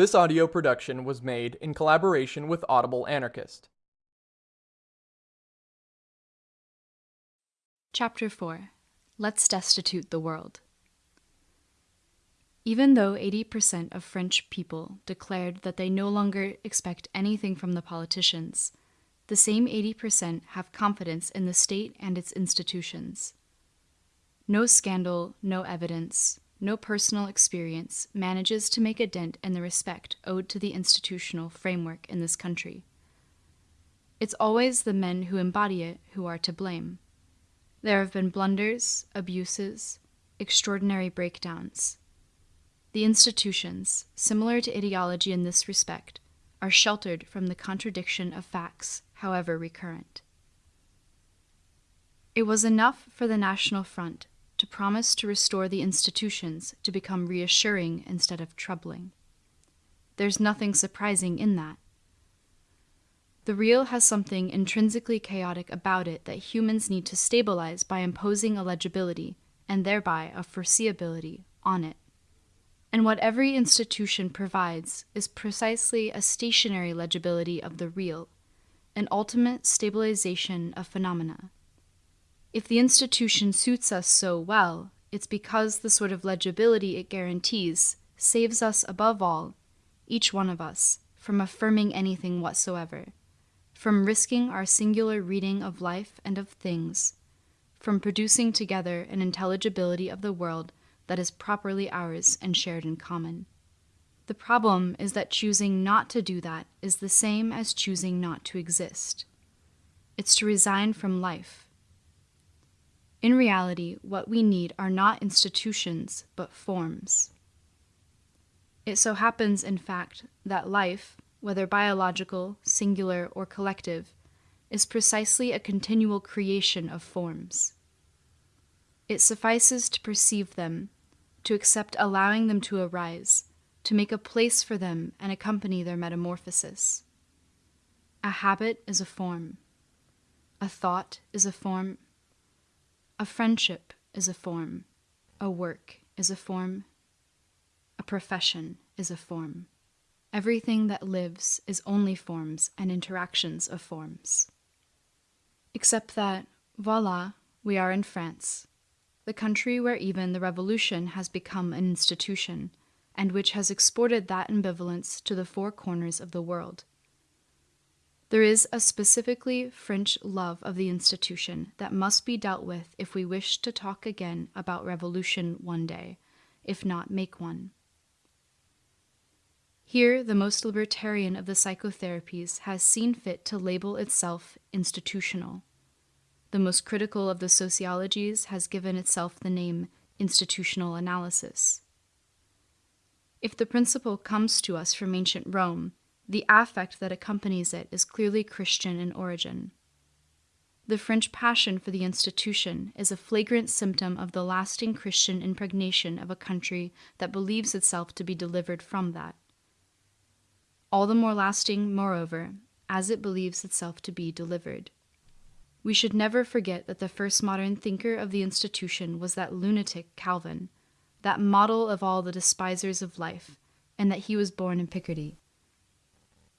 This audio production was made in collaboration with Audible Anarchist. Chapter 4 Let's Destitute the World. Even though 80% of French people declared that they no longer expect anything from the politicians, the same 80% have confidence in the state and its institutions. No scandal, no evidence, no personal experience manages to make a dent in the respect owed to the institutional framework in this country. It's always the men who embody it who are to blame. There have been blunders, abuses, extraordinary breakdowns. The institutions, similar to ideology in this respect, are sheltered from the contradiction of facts, however recurrent. It was enough for the National Front to promise to restore the institutions to become reassuring instead of troubling. There's nothing surprising in that. The real has something intrinsically chaotic about it that humans need to stabilize by imposing a legibility, and thereby a foreseeability, on it. And what every institution provides is precisely a stationary legibility of the real, an ultimate stabilization of phenomena. If the institution suits us so well, it's because the sort of legibility it guarantees saves us above all, each one of us, from affirming anything whatsoever, from risking our singular reading of life and of things, from producing together an intelligibility of the world that is properly ours and shared in common. The problem is that choosing not to do that is the same as choosing not to exist. It's to resign from life, in reality, what we need are not institutions, but forms. It so happens, in fact, that life, whether biological, singular, or collective, is precisely a continual creation of forms. It suffices to perceive them, to accept allowing them to arise, to make a place for them and accompany their metamorphosis. A habit is a form. A thought is a form a friendship is a form, a work is a form, a profession is a form. Everything that lives is only forms and interactions of forms. Except that, voila, we are in France, the country where even the revolution has become an institution, and which has exported that ambivalence to the four corners of the world. There is a specifically French love of the institution that must be dealt with if we wish to talk again about revolution one day, if not make one. Here, the most libertarian of the psychotherapies has seen fit to label itself institutional. The most critical of the sociologies has given itself the name institutional analysis. If the principle comes to us from ancient Rome, the affect that accompanies it is clearly Christian in origin. The French passion for the institution is a flagrant symptom of the lasting Christian impregnation of a country that believes itself to be delivered from that. All the more lasting, moreover, as it believes itself to be delivered. We should never forget that the first modern thinker of the institution was that lunatic Calvin, that model of all the despisers of life, and that he was born in Picardy.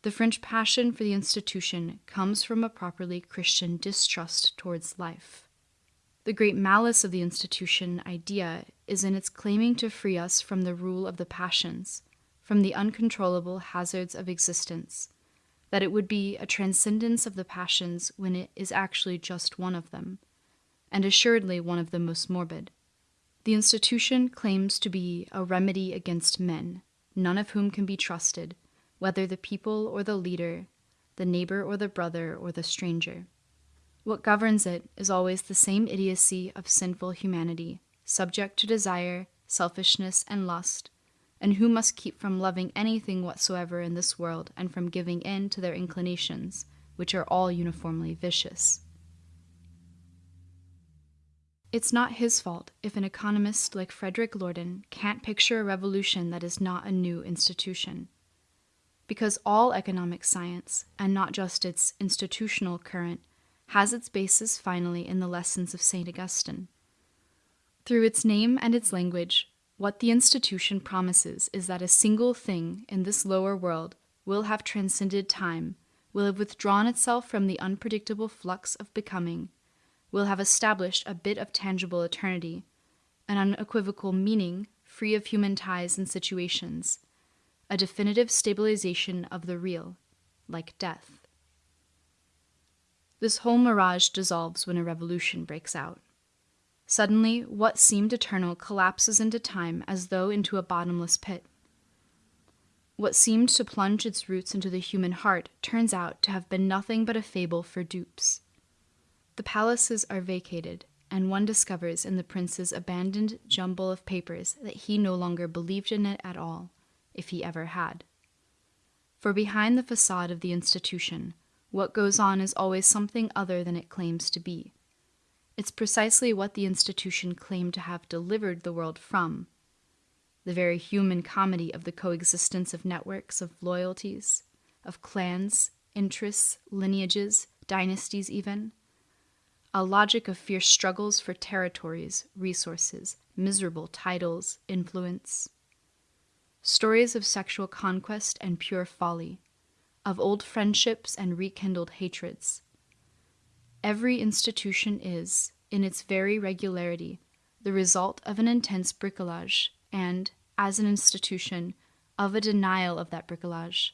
The French passion for the institution comes from a properly Christian distrust towards life. The great malice of the institution idea is in its claiming to free us from the rule of the passions, from the uncontrollable hazards of existence, that it would be a transcendence of the passions when it is actually just one of them, and assuredly one of the most morbid. The institution claims to be a remedy against men, none of whom can be trusted, whether the people or the leader, the neighbor or the brother or the stranger. What governs it is always the same idiocy of sinful humanity, subject to desire, selfishness, and lust, and who must keep from loving anything whatsoever in this world and from giving in to their inclinations, which are all uniformly vicious. It's not his fault if an economist like Frédéric Lordon can't picture a revolution that is not a new institution because all economic science, and not just its institutional current, has its basis finally in the lessons of St. Augustine. Through its name and its language, What the institution promises is that a single thing in this lower world will have transcended time, will have withdrawn itself from the unpredictable flux of becoming, will have established a bit of tangible eternity, an unequivocal meaning free of human ties and situations, a definitive stabilization of the real, like death. This whole mirage dissolves when a revolution breaks out. Suddenly, what seemed eternal collapses into time as though into a bottomless pit. What seemed to plunge its roots into the human heart turns out to have been nothing but a fable for dupes. The palaces are vacated, and one discovers in the prince's abandoned jumble of papers that he no longer believed in it at all, if he ever had. For behind the facade of the institution, what goes on is always something other than it claims to be. It's precisely what the institution claimed to have delivered the world from the very human comedy of the coexistence of networks of loyalties, of clans, interests, lineages, dynasties, even. A logic of fierce struggles for territories, resources, miserable titles, influence. Stories of sexual conquest and pure folly, of old friendships and rekindled hatreds Every institution is, in its very regularity, the result of an intense bricolage, and, as an institution, of a denial of that bricolage.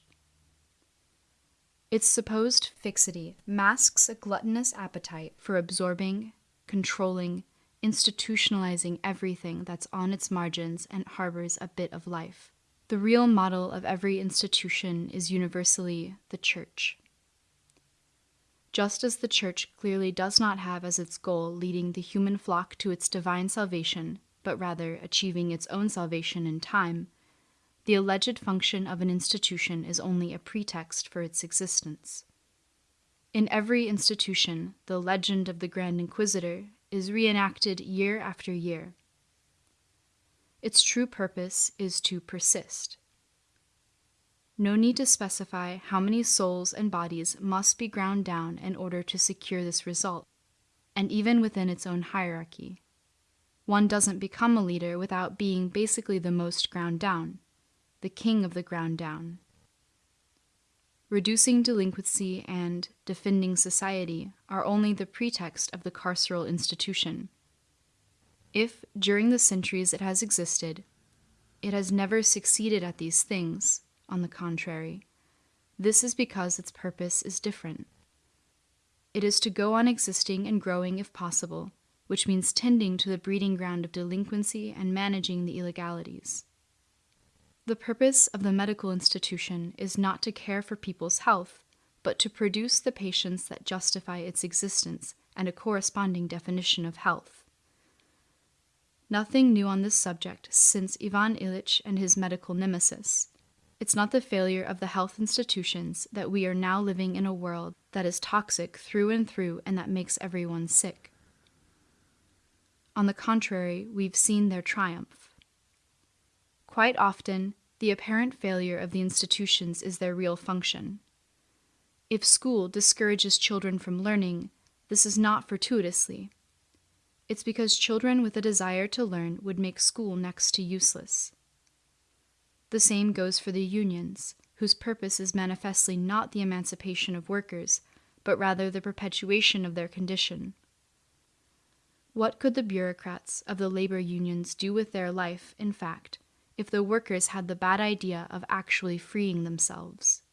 Its supposed fixity masks a gluttonous appetite for absorbing, controlling, institutionalizing everything that's on its margins and harbors a bit of life. The real model of every institution is universally the church just as the Church clearly does not have as its goal leading the human flock to its divine salvation, but rather achieving its own salvation in time, the alleged function of an institution is only a pretext for its existence. In every institution, the legend of the Grand Inquisitor is reenacted year after year. Its true purpose is to persist. No need to specify how many souls and bodies must be ground down in order to secure this result, and even within its own hierarchy. One doesn't become a leader without being basically the most ground down, the king of the ground down. Reducing delinquency and defending society are only the pretext of the carceral institution. If, during the centuries it has existed, it has never succeeded at these things, on the contrary. This is because its purpose is different. It is to go on existing and growing if possible, which means tending to the breeding ground of delinquency and managing the illegalities. The purpose of the medical institution is not to care for people's health, but to produce the patients that justify its existence and a corresponding definition of health. Nothing new on this subject since Ivan Illich and his medical nemesis. It's not the failure of the health institutions that we are now living in a world that is toxic through and through and that makes everyone sick. On the contrary, we've seen their triumph. Quite often, the apparent failure of the institutions is their real function. If school discourages children from learning, this is not fortuitously. It's because children with a desire to learn would make school next to useless. The same goes for the unions, whose purpose is manifestly not the emancipation of workers, but rather the perpetuation of their condition. What could the bureaucrats of the labor unions do with their life, in fact, if the workers had the bad idea of actually freeing themselves?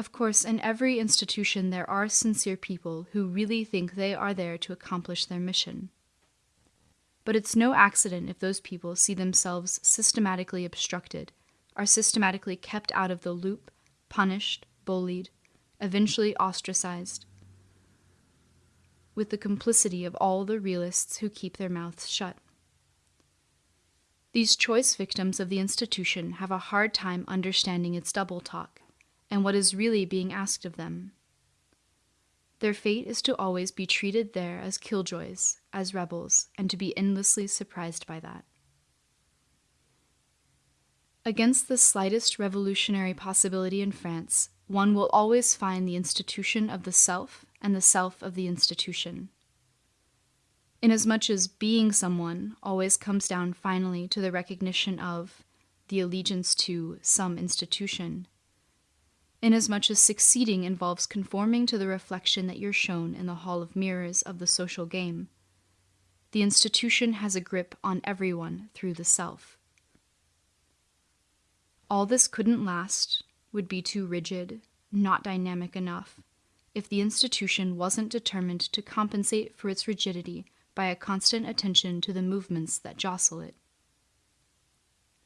Of course, in every institution there are sincere people who really think they are there to accomplish their mission. But it's no accident if those people see themselves systematically obstructed, are systematically kept out of the loop, punished, bullied, eventually ostracized, with the complicity of all the realists who keep their mouths shut. These choice victims of the institution have a hard time understanding its double talk and what is really being asked of them. Their fate is to always be treated there as killjoys, as rebels, and to be endlessly surprised by that. Against the slightest revolutionary possibility in France, one will always find the institution of the self and the self of the institution. Inasmuch as being someone always comes down finally to the recognition of, the allegiance to, some institution. Inasmuch as succeeding involves conforming to the reflection that you're shown in the hall of mirrors of the social game, the institution has a grip on everyone through the self. All this couldn't last, would be too rigid, not dynamic enough, if the institution wasn't determined to compensate for its rigidity by a constant attention to the movements that jostle it.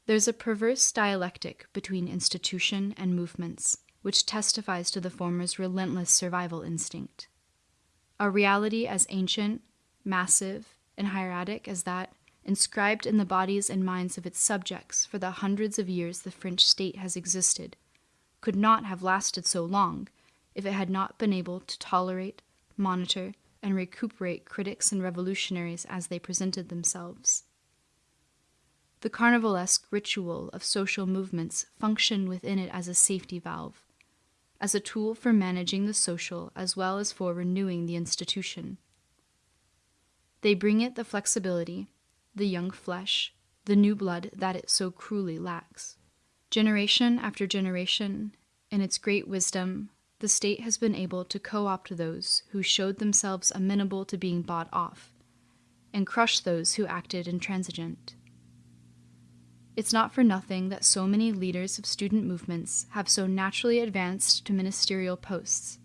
There's a perverse dialectic between institution and movements, which testifies to the former's relentless survival instinct. A reality as ancient, massive, and hieratic as that, inscribed in the bodies and minds of its subjects for the hundreds of years the French state has existed, could not have lasted so long if it had not been able to tolerate, monitor, and recuperate critics and revolutionaries as they presented themselves. The carnivalesque ritual of social movements functioned within it as a safety valve, as a tool for managing the social as well as for renewing the institution. They bring it the flexibility, the young flesh, the new blood that it so cruelly lacks. Generation after generation, in its great wisdom, the state has been able to co opt those who showed themselves amenable to being bought off, and crush those who acted intransigent. It's not for nothing that so many leaders of student movements have so naturally advanced to ministerial posts,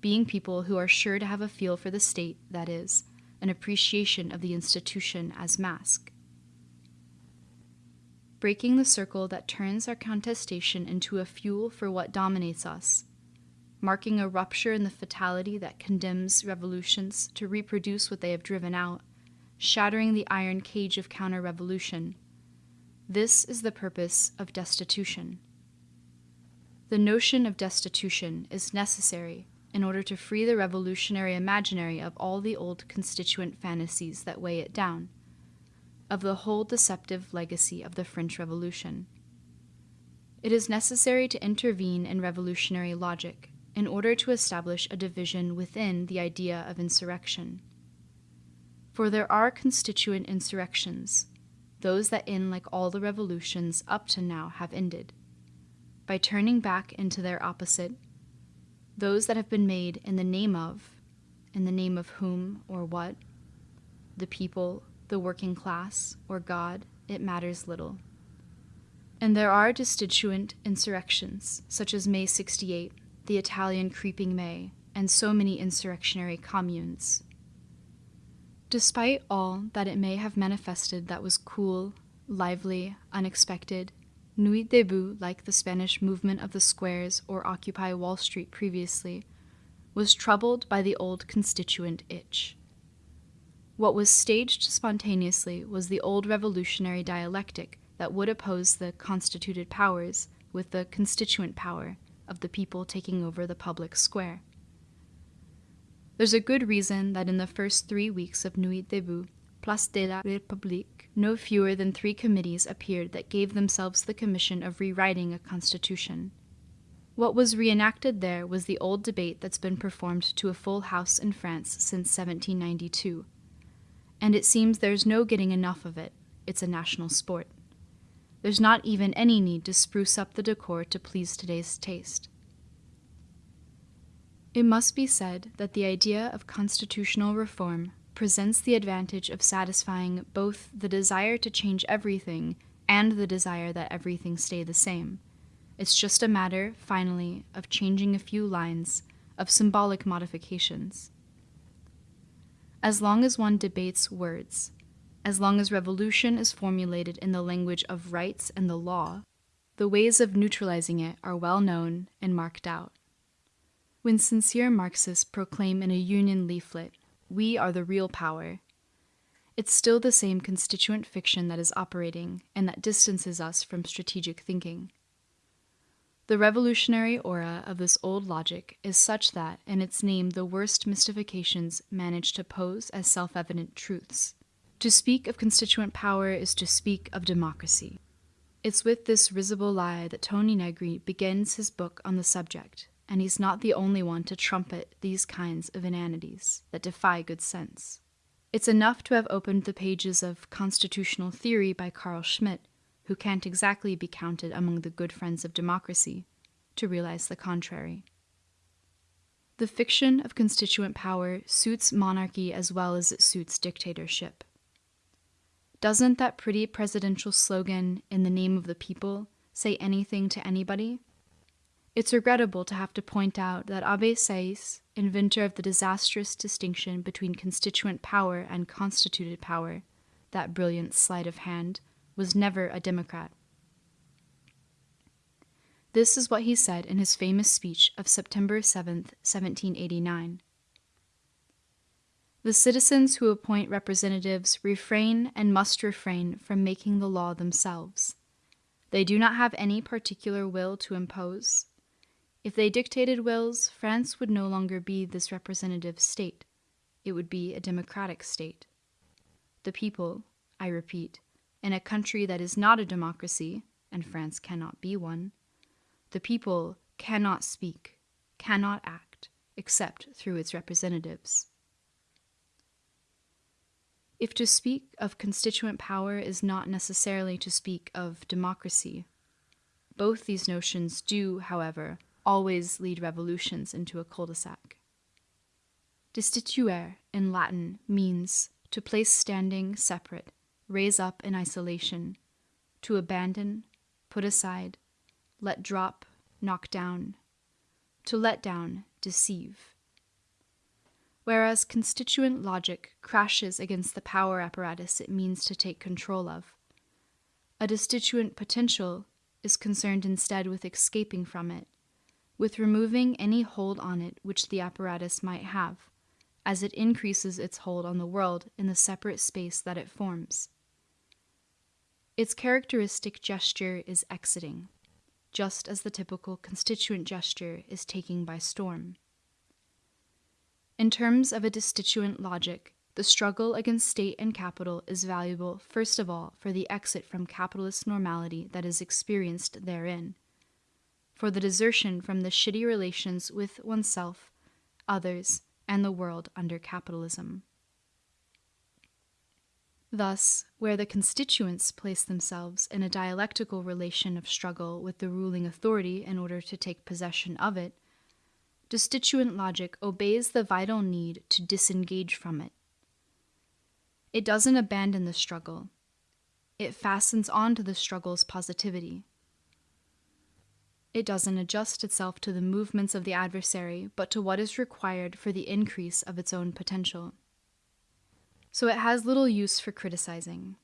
being people who are sure to have a feel for the state, that is, an appreciation of the institution as mask. Breaking the circle that turns our contestation into a fuel for what dominates us marking a rupture in the fatality that condemns revolutions to reproduce what they have driven out, shattering the iron cage of counter revolution. This is the purpose of destitution. The notion of destitution is necessary in order to free the revolutionary imaginary of all the old constituent fantasies that weigh it down, of the whole deceptive legacy of the French Revolution. It is necessary to intervene in revolutionary logic in order to establish a division within the idea of insurrection. For there are constituent insurrections, those that in like all the revolutions up to now have ended, by turning back into their opposite, those that have been made in the name of, in the name of whom or what, the people, the working class, or God, it matters little. And there are destituent insurrections, such as May 68, the Italian Creeping May, and so many insurrectionary communes. Despite all that it may have manifested that was cool, lively, unexpected, Nuit Debout, like the Spanish movement of the squares or Occupy Wall Street previously, was troubled by the old constituent itch. What was staged spontaneously was the old revolutionary dialectic that would oppose the constituted powers with the constituent power of the people taking over the public square. There's a good reason that in the first three weeks of Nuit Debout, Place de la République, no fewer than three committees appeared that gave themselves the commission of rewriting a constitution. What was reenacted there was the old debate that's been performed to a full house in France since 1792. And it seems there's no getting enough of it. It's a national sport. There's not even any need to spruce up the decor to please today's taste. It must be said that the idea of constitutional reform presents the advantage of satisfying both the desire to change everything and the desire that everything stay the same. It's just a matter, finally, of changing a few lines, of symbolic modifications. As long as one debates words, as long as revolution is formulated in the language of rights and the law, the ways of neutralizing it are well known and marked out. When sincere Marxists proclaim in a union leaflet, we are the real power, it's still the same constituent fiction that is operating and that distances us from strategic thinking. The revolutionary aura of this old logic is such that, in its name, the worst mystifications manage to pose as self evident truths. To speak of constituent power is to speak of democracy. It's with this risible lie that Toni Negri begins his book on the subject, and he's not the only one to trumpet these kinds of inanities that defy good sense. It's enough to have opened the pages of Constitutional Theory by Carl Schmitt, who can't exactly be counted among the good friends of democracy, to realize the contrary. The fiction of constituent power suits monarchy as well as it suits dictatorship. Doesn't that pretty presidential slogan, in the name of the people, say anything to anybody? It's regrettable to have to point out that Abbé Sieyès, inventor of the disastrous distinction between constituent power and constituted power, that brilliant sleight of hand, was never a Democrat. This is what he said in his famous speech of September 7, 1789. The citizens who appoint representatives refrain and must refrain from making the law themselves. They do not have any particular will to impose. If they dictated wills, France would no longer be this representative state. It would be a democratic state. The people, I repeat, in a country that is not a democracy, and France cannot be one, the people cannot speak, cannot act, except through its representatives. If to speak of constituent power is not necessarily to speak of democracy, both these notions do, however, always lead revolutions into a cul-de-sac. Destituere in Latin means to place standing separate, raise up in isolation, to abandon, put aside, let drop, knock down, to let down, deceive whereas constituent logic crashes against the power apparatus it means to take control of. A destituent potential is concerned instead with escaping from it, with removing any hold on it which the apparatus might have, as it increases its hold on the world in the separate space that it forms. Its characteristic gesture is exiting, just as the typical constituent gesture is taking by storm. In terms of a destituent logic, the struggle against state and capital is valuable, first of all, for the exit from capitalist normality that is experienced therein, for the desertion from the shitty relations with oneself, others, and the world under capitalism. Thus, where the constituents place themselves in a dialectical relation of struggle with the ruling authority in order to take possession of it, destituent logic obeys the vital need to disengage from it. It doesn't abandon the struggle, it fastens onto the struggle's positivity. It doesn't adjust itself to the movements of the adversary, but to what is required for the increase of its own potential. So it has little use for criticizing.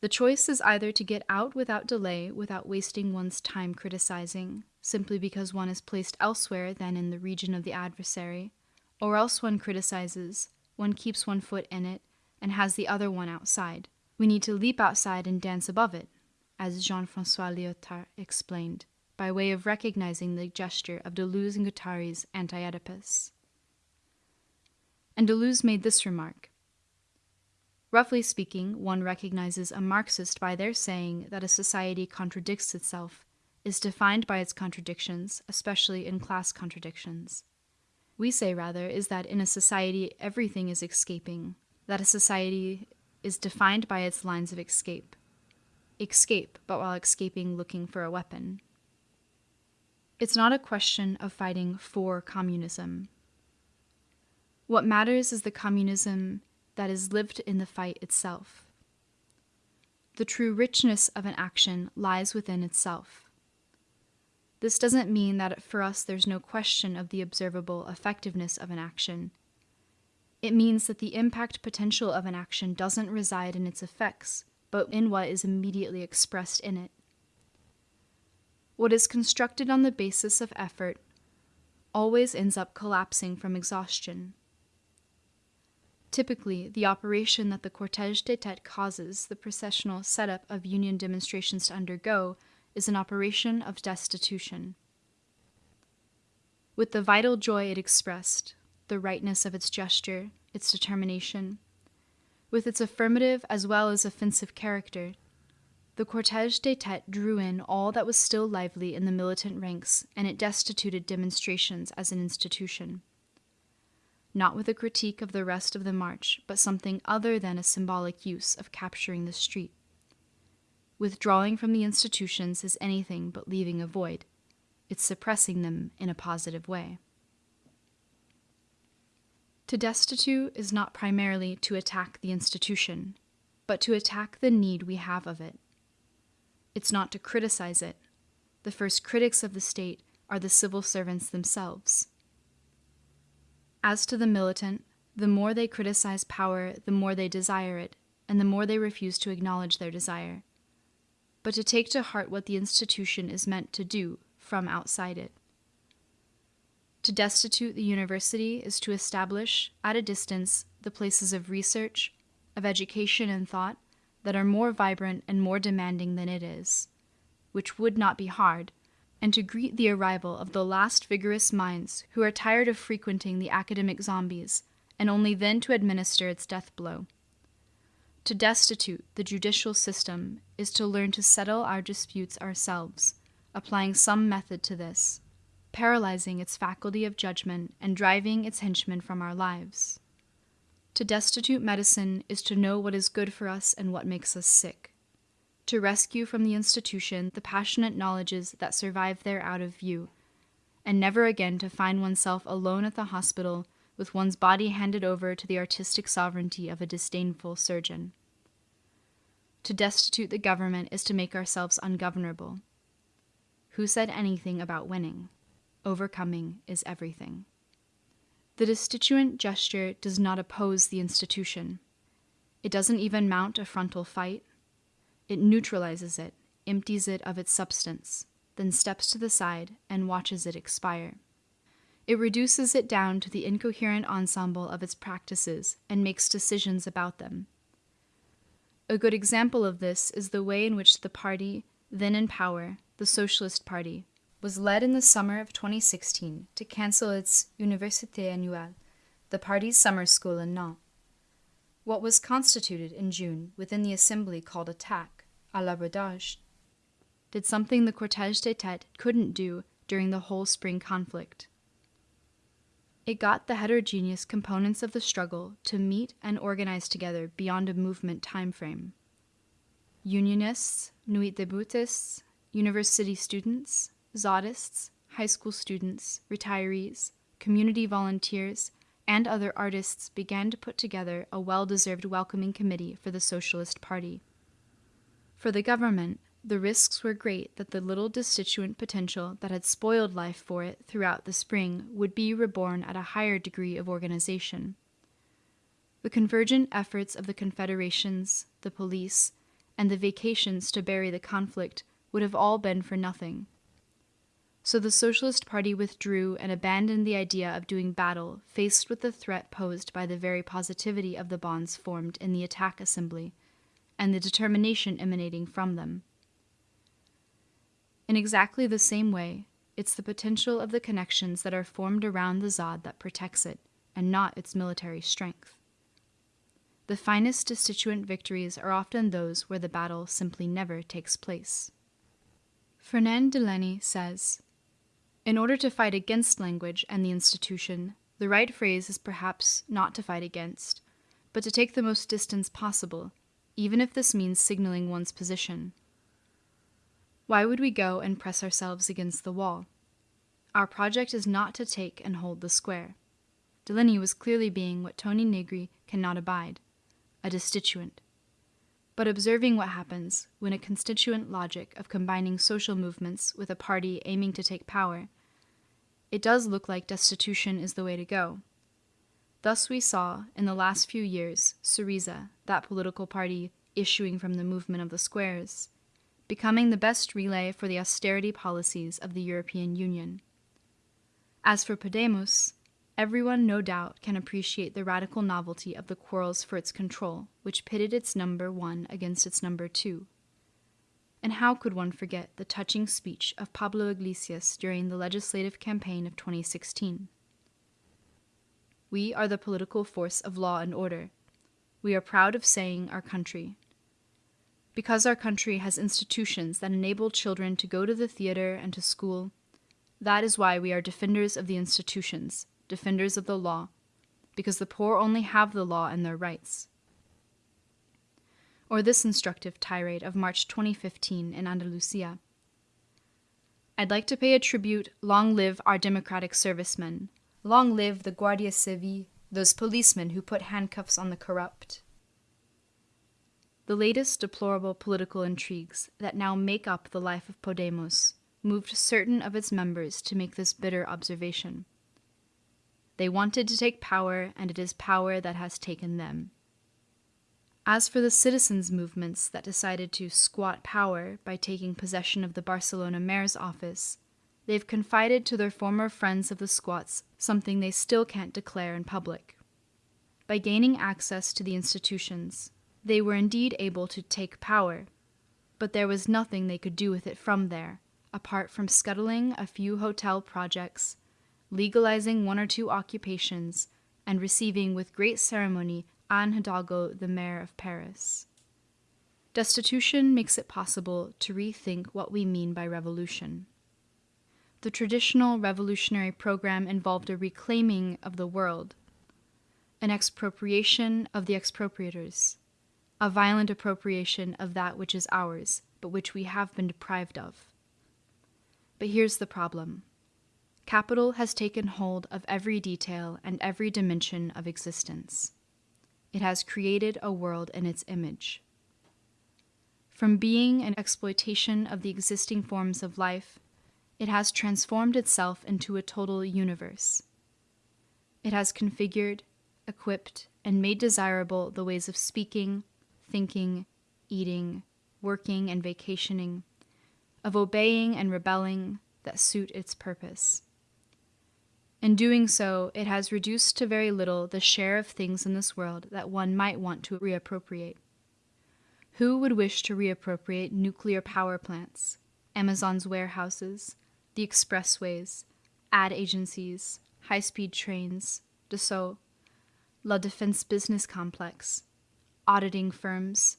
The choice is either to get out without delay without wasting one's time criticizing, simply because one is placed elsewhere than in the region of the adversary, or else one criticizes, one keeps one foot in it, and has the other one outside. We need to leap outside and dance above it, as Jean Francois Lyotard explained, by way of recognizing the gesture of Deleuze and Guattari's Anti Oedipus. And Deleuze made this remark Roughly speaking, one recognizes a Marxist by their saying that a society contradicts itself, is defined by its contradictions, especially in class contradictions. We say rather is that in a society everything is escaping, that a society is defined by its lines of escape. Escape, but while escaping, looking for a weapon. It's not a question of fighting for communism. What matters is the communism that is lived in the fight itself. The true richness of an action lies within itself. This doesn't mean that for us there's no question of the observable effectiveness of an action. It means that the impact potential of an action doesn't reside in its effects, but in what is immediately expressed in it. What is constructed on the basis of effort always ends up collapsing from exhaustion. Typically, the operation that the cortège des têtes causes the processional setup of union demonstrations to undergo is an operation of destitution. With the vital joy it expressed, the rightness of its gesture, its determination, with its affirmative as well as offensive character, the cortège des têtes drew in all that was still lively in the militant ranks and it destituted demonstrations as an institution. not with a critique of the rest of the march, but something other than a symbolic use of capturing the street. Withdrawing from the institutions is anything but leaving a void, it's suppressing them in a positive way. To destitute is not primarily to attack the institution, but to attack the need we have of it. It's not to criticize it. The first critics of the state are the civil servants themselves. As to the militant, the more they criticize power, the more they desire it, and the more they refuse to acknowledge their desire. But to take to heart what the institution is meant to do from outside it. To destitute the university is to establish, at a distance, the places of research, of education and thought that are more vibrant and more demanding than it is, which would not be hard, and to greet the arrival of the last vigorous minds who are tired of frequenting the academic zombies, and only then to administer its death blow. To destitute the judicial system is to learn to settle our disputes ourselves, applying some method to this paralyzing its faculty of judgment and driving its henchmen from our lives. To destitute medicine is to know what is good for us and what makes us sick. To rescue from the institution the passionate knowledges that survive there out of view, and never again to find oneself alone at the hospital with one's body handed over to the artistic sovereignty of a disdainful surgeon. To destitute the government is to make ourselves ungovernable. Who said anything about winning? overcoming is everything. The destituent gesture does not oppose the institution. It doesn't even mount a frontal fight. It neutralizes it, empties it of its substance, then steps to the side and watches it expire. It reduces it down to the incoherent ensemble of its practices and makes decisions about them. A good example of this is the way in which the party, then in power, the Socialist Party, was led in the summer of 2016 to cancel its Université Annuelle, the party's summer school in Nantes. What was constituted in June within the assembly called attack, à l'abordage, did something the Cortège des Têtes couldn't do during the whole spring conflict. It got the heterogeneous components of the struggle to meet and organize together beyond a movement time frame. Unionists, Nuit deboutists, university students, Zadists, high school students, retirees, community volunteers, and other artists began to put together a well deserved welcoming committee for the Socialist Party. For the government, the risks were great that the little destituent potential that had spoiled life for it throughout the spring would be reborn at a higher degree of organization. The convergent efforts of the confederations, the police, and the vacations to bury the conflict would have all been for nothing. So the Socialist Party withdrew and abandoned the idea of doing battle faced with the threat posed by the very positivity of the bonds formed in the attack assembly and the determination emanating from them. In exactly the same way, it's the potential of the connections that are formed around the ZAD that protects it, and not its military strength. The finest destituent victories are often those where the battle simply never takes place. Fernand Deligny says, in order to fight against language and the institution, the right phrase is perhaps not to fight against, but to take the most distance possible, even if this means signaling one's position. Why would we go and press ourselves against the wall? Our project is not to take and hold the square. Deligny was clearly being what Toni Negri cannot abide a destituent but observing what happens when a constituent logic of combining social movements with a party aiming to take power, it does look like destitution is the way to go. Thus, we saw, in the last few years, Syriza, that political party issuing from the movement of the squares, becoming the best relay for the austerity policies of the European Union. As for Podemos, Everyone, no doubt, can appreciate the radical novelty of the quarrels for its control, which pitted its number one against its number two. And how could one forget the touching speech of Pablo Iglesias during the legislative campaign of 2016? We are the political force of law and order. We are proud of saying our country. Because our country has institutions that enable children to go to the theater and to school, that is why we are defenders of the institutions defenders of the law, because the poor only have the law and their rights. Or this instructive tirade of March 2015 in Andalusia. I'd like to pay a tribute long live our democratic servicemen, long live the Guardia Civil, those policemen who put handcuffs on the corrupt. The latest deplorable political intrigues that now make up the life of Podemos moved certain of its members to make this bitter observation. They wanted to take power, and it is power that has taken them. As for the citizens' movements that decided to squat power by taking possession of the Barcelona mayor's office, they've confided to their former friends of the squats something they still can't declare in public. By gaining access to the institutions, they were indeed able to take power, but there was nothing they could do with it from there, apart from scuttling a few hotel projects legalizing one or two occupations, and receiving with great ceremony Anne Hidalgo, the mayor of Paris. Destitution makes it possible to rethink what we mean by revolution. The traditional revolutionary program involved a reclaiming of the world, an expropriation of the expropriators, a violent appropriation of that which is ours, but which we have been deprived of. But here's the problem Capital has taken hold of every detail and every dimension of existence. It has created a world in its image. From being an exploitation of the existing forms of life, it has transformed itself into a total universe. It has configured, equipped, and made desirable the ways of speaking, thinking, eating, working, and vacationing, of obeying and rebelling that suit its purpose. In doing so, it has reduced to very little the share of things in this world that one might want to reappropriate. Who would wish to reappropriate nuclear power plants, Amazon's warehouses, the expressways, ad agencies, high speed trains, Dassault, La Defense Business Complex, auditing firms,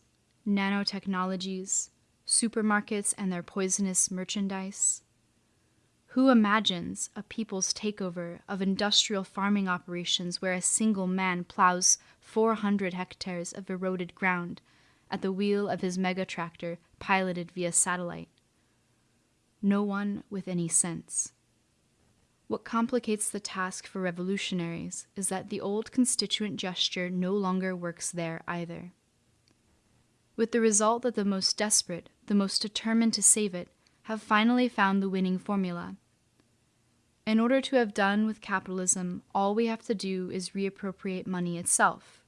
nanotechnologies, supermarkets and their poisonous merchandise? Who imagines a people's takeover of industrial farming operations where a single man plows 400 hectares of eroded ground at the wheel of his mega tractor piloted via satellite? No one with any sense. What complicates the task for revolutionaries is that the old constituent gesture no longer works there either. With the result that the most desperate, the most determined to save it, have finally found the winning formula in order to have done with capitalism, all we have to do is reappropriate money itself.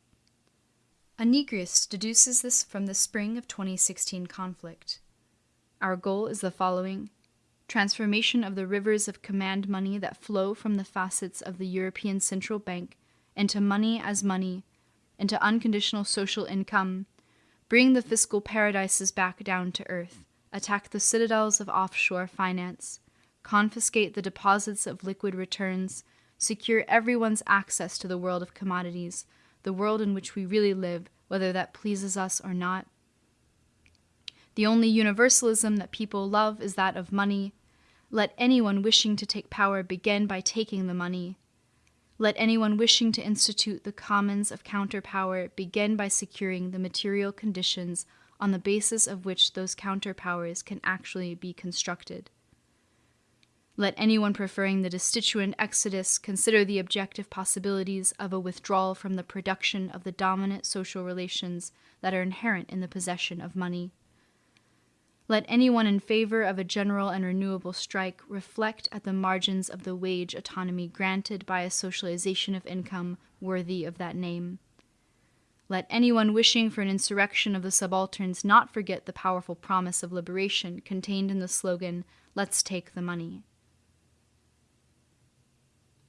Anegrius deduces this from the spring of 2016 conflict. Our goal is the following transformation of the rivers of command money that flow from the facets of the European Central Bank into money as money, into unconditional social income, bring the fiscal paradises back down to earth, attack the citadels of offshore finance, confiscate the deposits of liquid returns, secure everyone's access to the world of commodities, the world in which we really live, whether that pleases us or not. The only universalism that people love is that of money. Let anyone wishing to take power begin by taking the money. Let anyone wishing to institute the commons of counterpower begin by securing the material conditions on the basis of which those counterpowers can actually be constructed. Let anyone preferring the destituent exodus consider the objective possibilities of a withdrawal from the production of the dominant social relations that are inherent in the possession of money. Let anyone in favor of a general and renewable strike reflect at the margins of the wage autonomy granted by a socialization of income worthy of that name. Let anyone wishing for an insurrection of the subalterns not forget the powerful promise of liberation contained in the slogan, Let's take the money.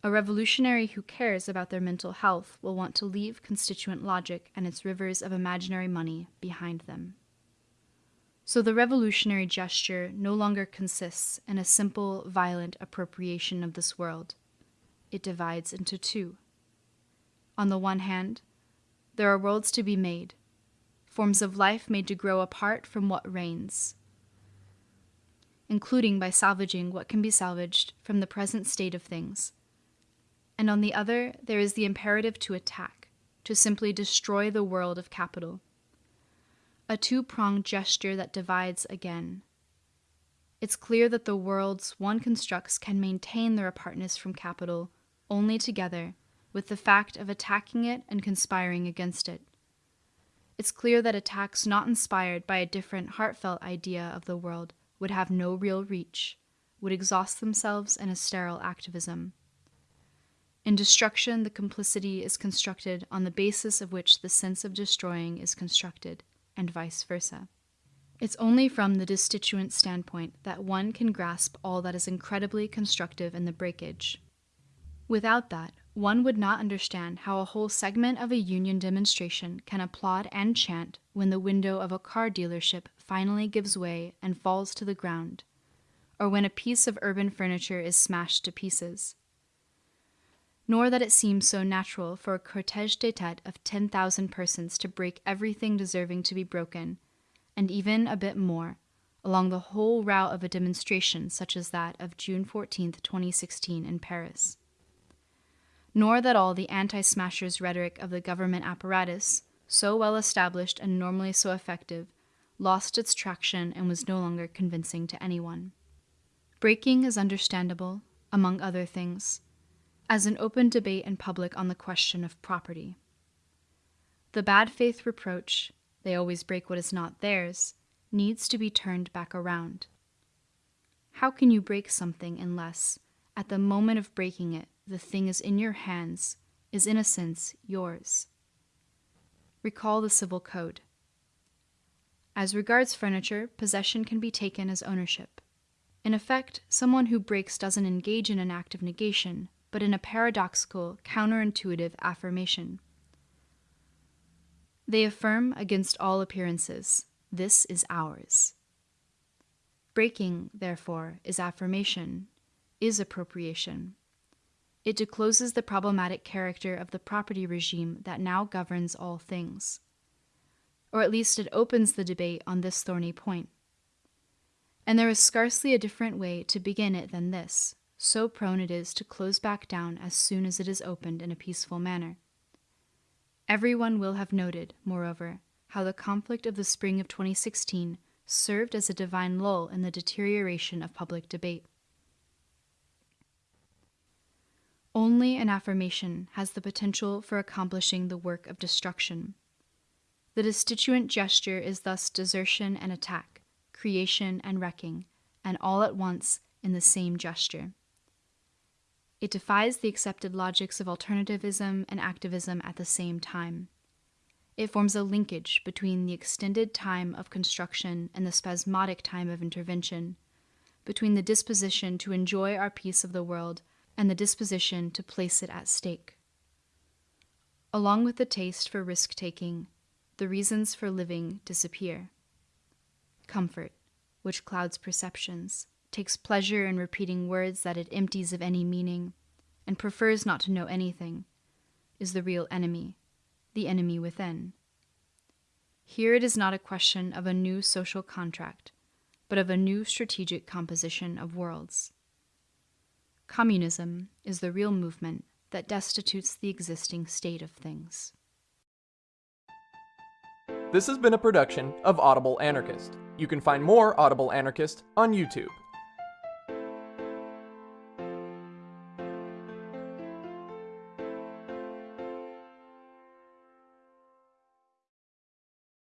A revolutionary who cares about their mental health will want to leave constituent logic and its rivers of imaginary money behind them. So the revolutionary gesture no longer consists in a simple, violent appropriation of this world. It divides into two. On the one hand, there are worlds to be made, forms of life made to grow apart from what reigns, including by salvaging what can be salvaged from the present state of things and on the other, there is the imperative to attack, to simply destroy the world of capital. A two pronged gesture that divides again. It's clear that the worlds one constructs can maintain their apartness from capital only together with the fact of attacking it and conspiring against it. It's clear that attacks not inspired by a different heartfelt idea of the world would have no real reach, would exhaust themselves in a sterile activism. In destruction, the complicity is constructed on the basis of which the sense of destroying is constructed, and vice versa. It's only from the destituent standpoint that one can grasp all that is incredibly constructive in the breakage. Without that, one would not understand how a whole segment of a union demonstration can applaud and chant when the window of a car dealership finally gives way and falls to the ground, or when a piece of urban furniture is smashed to pieces nor that it seems so natural for a cortege de tete of 10,000 persons to break everything deserving to be broken, and even a bit more, along the whole route of a demonstration such as that of June 14, 2016, in Paris. Nor that all the anti smashers rhetoric of the government apparatus, so well established and normally so effective, lost its traction and was no longer convincing to anyone. Breaking is understandable, among other things as an open debate in public on the question of property. The bad faith reproach, they always break what is not theirs, needs to be turned back around. How can you break something unless, at the moment of breaking it, the thing is in your hands, is in a sense yours? Recall the Civil Code. As regards furniture, possession can be taken as ownership. In effect, someone who breaks doesn't engage in an act of negation, but in a paradoxical, counterintuitive affirmation. They affirm against all appearances, this is ours. Breaking, therefore, is affirmation, is appropriation. It discloses the problematic character of the property regime that now governs all things. Or at least it opens the debate on this thorny point. And there is scarcely a different way to begin it than this so prone it is to close back down as soon as it is opened in a peaceful manner. Everyone will have noted, moreover, how the conflict of the spring of 2016 served as a divine lull in the deterioration of public debate. Only an affirmation has the potential for accomplishing the work of destruction. The destituent gesture is thus desertion and attack, creation and wrecking, and all at once in the same gesture. It defies the accepted logics of alternativism and activism at the same time. It forms a linkage between the extended time of construction and the spasmodic time of intervention, between the disposition to enjoy our piece of the world and the disposition to place it at stake. Along with the taste for risk taking, the reasons for living disappear. Comfort, which clouds perceptions, takes pleasure in repeating words that it empties of any meaning, and prefers not to know anything, is the real enemy, the enemy within. Here it is not a question of a new social contract, but of a new strategic composition of worlds. Communism is the real movement that destitutes the existing state of things. This has been a production of Audible Anarchist. You can find more Audible Anarchist on YouTube.